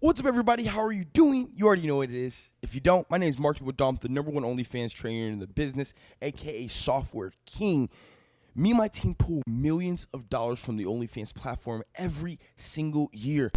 What's up, everybody? How are you doing? You already know what it is. If you don't, my name is Mark Wadom, the number one OnlyFans trainer in the business, aka Software King. Me and my team pull millions of dollars from the OnlyFans platform every single year.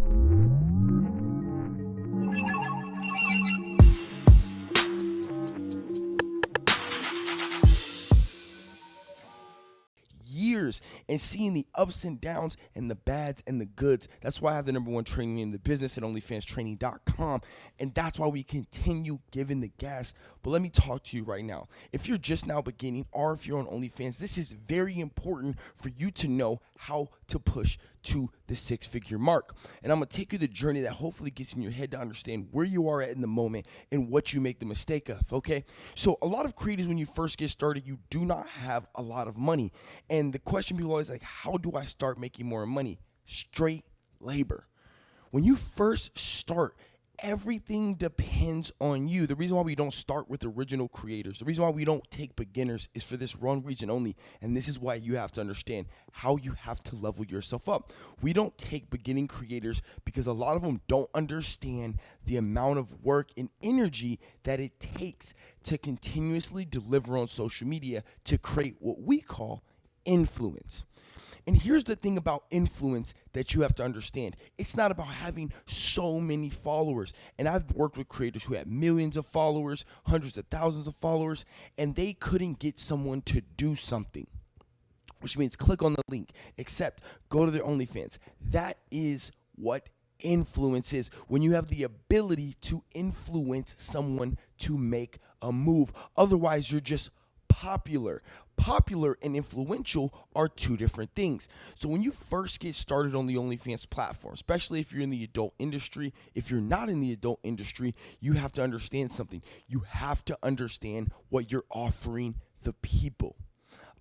Years and seeing the ups and downs and the bads and the goods. That's why I have the number one training in the business at OnlyFansTraining.com. And that's why we continue giving the gas. But let me talk to you right now. If you're just now beginning or if you're on OnlyFans, this is very important for you to know how to push to the six figure mark. And I'm gonna take you the journey that hopefully gets in your head to understand where you are at in the moment and what you make the mistake of. Okay. So, a lot of creators, when you first get started, you do not have a lot of money. And the question people always like, how do I start making more money? Straight labor. When you first start, everything depends on you. The reason why we don't start with original creators, the reason why we don't take beginners is for this one reason only. And this is why you have to understand how you have to level yourself up. We don't take beginning creators because a lot of them don't understand the amount of work and energy that it takes to continuously deliver on social media to create what we call influence. And here's the thing about influence that you have to understand it's not about having so many followers. And I've worked with creators who had millions of followers, hundreds of thousands of followers, and they couldn't get someone to do something. Which means click on the link, except go to their OnlyFans. That is what influence is when you have the ability to influence someone to make a move. Otherwise, you're just popular. Popular and influential are two different things. So when you first get started on the OnlyFans platform, especially if you're in the adult industry, if you're not in the adult industry, you have to understand something. You have to understand what you're offering the people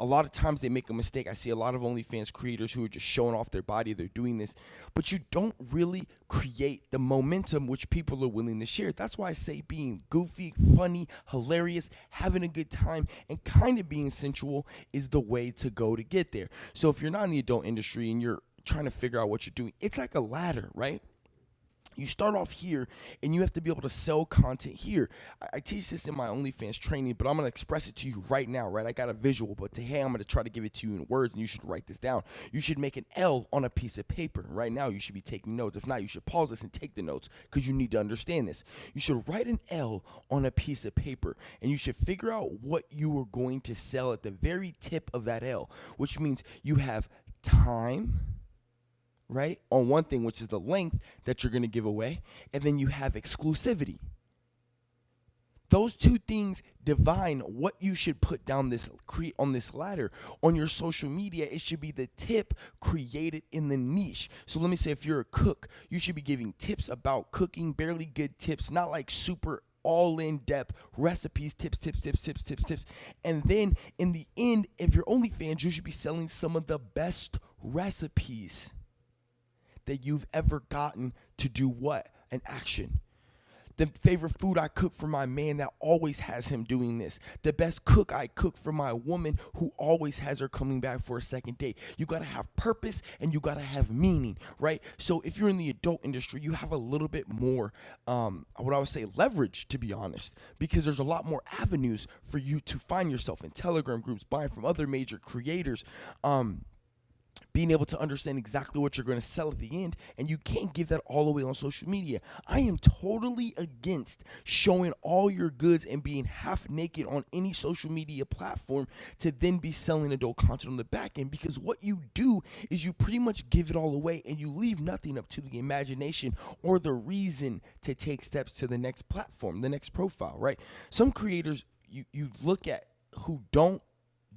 a lot of times they make a mistake. I see a lot of OnlyFans creators who are just showing off their body, they're doing this, but you don't really create the momentum which people are willing to share. That's why I say being goofy, funny, hilarious, having a good time, and kind of being sensual is the way to go to get there. So if you're not in the adult industry and you're trying to figure out what you're doing, it's like a ladder, right? You start off here and you have to be able to sell content here. I, teach this in my OnlyFans training, but I'm to express it to you right now, right? I got a visual, but to today I'm to try to give it to you in words and you should write this down. You should make an L on a piece of paper. Right now, you should be taking notes. If not, you should pause this and take the notes because you need to understand this. You should write an L on a piece of paper and you should figure out what you are going to sell at the very tip of that L, which means you have time right? On one thing, which is the length that you're going to give away, and then you have exclusivity. Those two things divine what you should put down this create on this ladder on your social media. It should be the tip created in the niche. So let me say, if you're a cook, you should be giving tips about cooking, barely good tips, not like super all in depth recipes, tips, tips, tips, tips, tips, tips. And then in the end, if you're OnlyFans, you should be selling some of the best recipes that you've ever gotten to do what? An action. The favorite food I cook for my man that always has him doing this. The best cook I cook for my woman who always has her coming back for a second date. You gotta have purpose and you gotta have meaning, right? So if you're in the adult industry, you have a little bit more, um, what I would say, leverage to be honest, because there's a lot more avenues for you to find yourself in Telegram groups, buying from other major creators. Um, being able to understand exactly what you're going to sell at the end, and you can't give that all away on social media. I am totally against showing all your goods and being half naked on any social media platform to then be selling adult content on the back end because what you do is you pretty much give it all away and you leave nothing up to the imagination or the reason to take steps to the next platform, the next profile, right? Some creators you, you look at who don't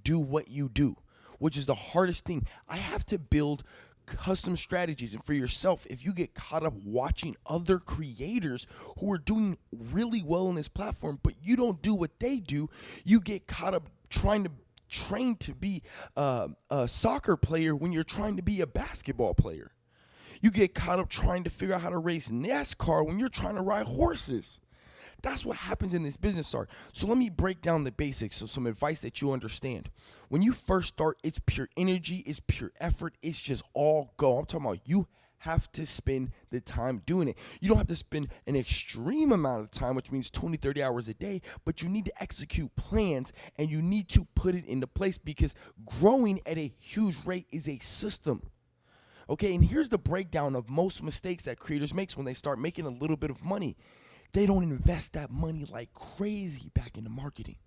do what you do which is the hardest thing. I have to build custom strategies. And for yourself, if you get caught up watching other creators who are doing really well in this platform, but you don't do what they do, you get caught up trying to train to be uh, a soccer player when you're trying to be a basketball player. You get caught up trying to figure out how to race NASCAR when you're trying to ride horses. That's what happens in this business start. So let me break down the basics so some advice that you understand. When you first start, it's pure energy, it's pure effort, it's just all go. I'm talking about you have to spend the time doing it. You don't have to spend an extreme amount of time, which means 20, 30 hours a day, but you need to execute plans and you need to put it into place because growing at a huge rate is a system. Okay, and here's the breakdown of most mistakes that creators makes when they start making a little bit of money. They don't invest that money like crazy back into marketing.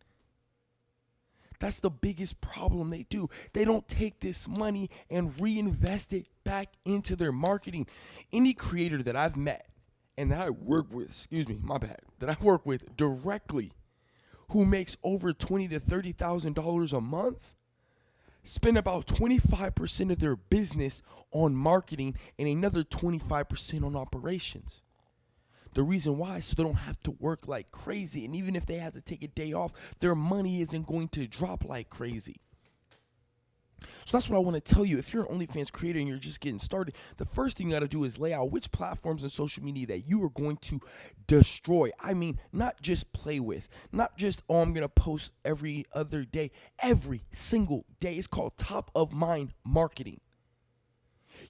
That's the biggest problem they do. They don't take this money and reinvest it back into their marketing. Any creator that I've met and that I work with, excuse me, my bad, that I work with directly who makes over twenty to thirty thousand dollars a month spend about 25% of their business on marketing and another 25% on operations. The reason why is so they don't have to work like crazy. And even if they have to take a day off, their money isn't going to drop like crazy. So that's what I want to tell you. If you're an OnlyFans creator and you're just getting started, the first thing you got to do is lay out which platforms and social media that you are going to destroy. I mean, not just play with, not just, oh, I'm going to post every other day, every single day. It's called top of mind marketing.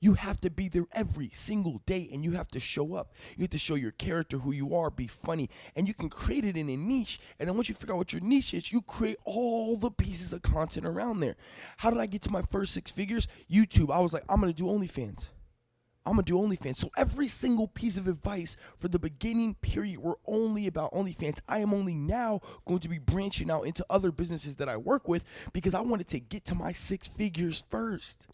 You have to be there every single day and you have to show up. You have to show your character, who you are, be funny. And you can create it in a niche. And then once you figure out what your niche is, you create all the pieces of content around there. How did I get to my first six figures? YouTube. I was like, I'm going to do OnlyFans. I'm gonna do OnlyFans. So every single piece of advice for the beginning period were only about OnlyFans. I am only now going to be branching out into other businesses that I work with because I wanted to get to my six figures first.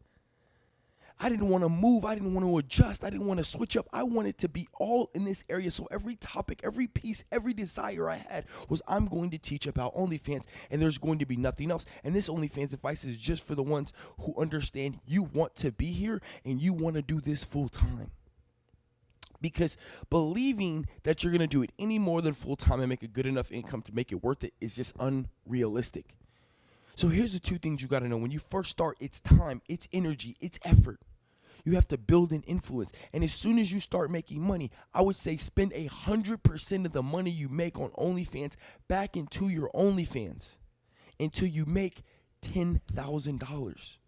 I didn't want to move. I didn't want to adjust. I didn't want to switch up. I wanted to be all in this area. So every topic, every piece, every desire I had was I'm going to teach about OnlyFans and there's going to be nothing else. And this OnlyFans advice is just for the ones who understand you want to be here and you want to do this full time because believing that you're going to do it any more than full time and make a good enough income to make it worth it is just unrealistic. So here's the two things you got to know when you first start it's time, it's energy, it's effort. You have to build an influence. And as soon as you start making money, I would say spend a hundred percent of the money you make on OnlyFans back into your OnlyFans until you make ten thousand dollars.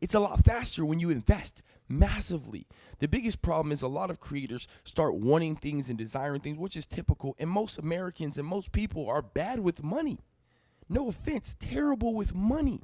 It's a lot faster when you invest massively. The biggest problem is a lot of creators start wanting things and desiring things, which is typical. And most Americans and most people are bad with money. No offense, terrible with money.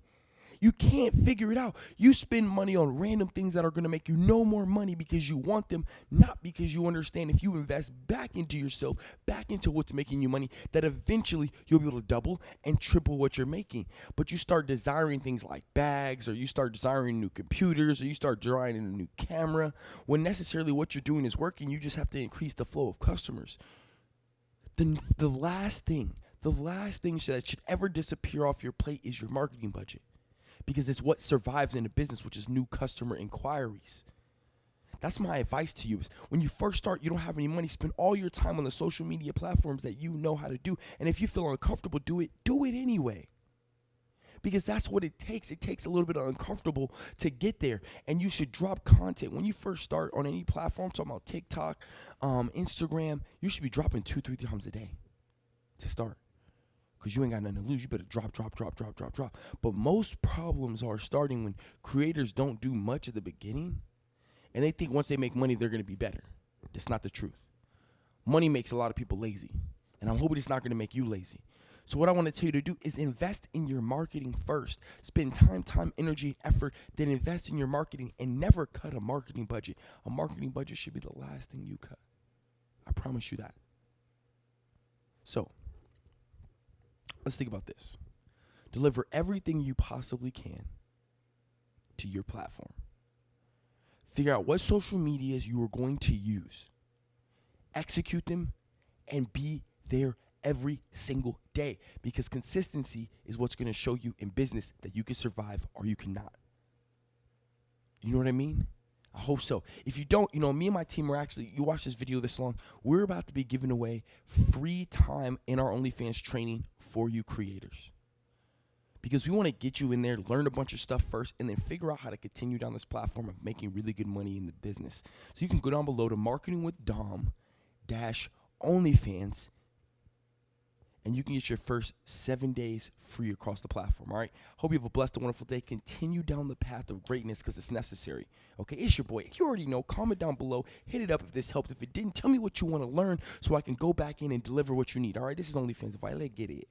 You can't figure it out. You spend money on random things that are going to make you no more money because you want them, not because you understand if you invest back into yourself, back into what's making you money, that eventually you'll be able to double and triple what you're making. But you start desiring things like bags, or you start desiring new computers, or you start desiring a new camera, when necessarily what you're doing is working. You just have to increase the flow of customers. The, the last thing, the last thing that should ever disappear off your plate is your marketing budget because it's what survives in a business, which is new customer inquiries. That's my advice to you is when you first start, you don't have any money, spend all your time on the social media platforms that you know how to do. And if you feel uncomfortable, do it, do it anyway. Because that's what it takes. It takes a little bit of uncomfortable to get there. And you should drop content. When you first start on any platform, talking about TikTok, um, Instagram, you should be dropping two, three times a day to start because you ain't got nothing to lose. You better drop, drop, drop, drop, drop, drop. But most problems are starting when creators don't do much at the beginning and they think once they make money, they're going to be better. That's not the truth. Money makes a lot of people lazy. And I'm hoping it's not going to make you lazy. So, what I want to tell you to do is invest in your marketing first. Spend time, time, energy, effort, then invest in your marketing and never cut a marketing budget. A marketing budget should be the last thing you cut. I promise you that. So, let's think about this deliver everything you possibly can to your platform. Figure out what social medias you are going to use, execute them, and be there every single day because consistency is what's going to show you in business that you can survive or you cannot. You know what I mean? I hope so. If you don't, you know, me and my team are actually, you watch this video this long, we're about to be giving away free time in our OnlyFans training for you creators. Because we want to get you in there, learn a bunch of stuff first, and then figure out how to continue down this platform of making really good money in the business. So you can go down below to marketing with Dom dash OnlyFans and you can get your first seven days free across the platform. All right. Hope you have a blessed and wonderful day. Continue down the path of greatness because it's necessary. Okay. It's your boy. You already know. Comment down below. Hit it up if this helped. If it didn't, tell me what you want to learn so I can go back in and deliver what you need. All right. This is OnlyFans. If I let get it.